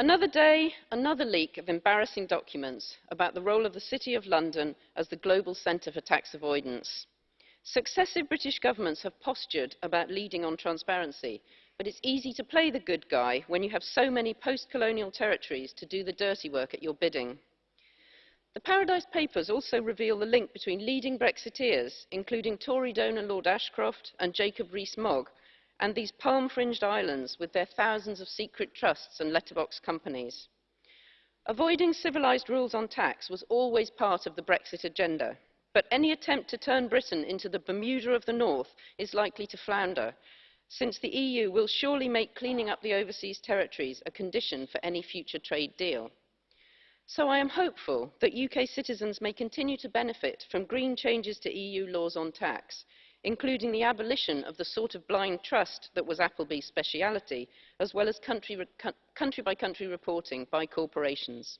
Another day, another leak of embarrassing documents about the role of the City of London as the global centre for tax avoidance. Successive British governments have postured about leading on transparency, but it's easy to play the good guy when you have so many post-colonial territories to do the dirty work at your bidding. The Paradise Papers also reveal the link between leading Brexiteers, including Tory donor Lord Ashcroft and Jacob Rees-Mogg, and these palm-fringed islands with their thousands of secret trusts and letterbox companies. Avoiding civilised rules on tax was always part of the Brexit agenda, but any attempt to turn Britain into the Bermuda of the North is likely to flounder, since the EU will surely make cleaning up the overseas territories a condition for any future trade deal. So I am hopeful that UK citizens may continue to benefit from green changes to EU laws on tax, including the abolition of the sort of blind trust that was Appleby's speciality, as well as country-by-country country -country reporting by corporations.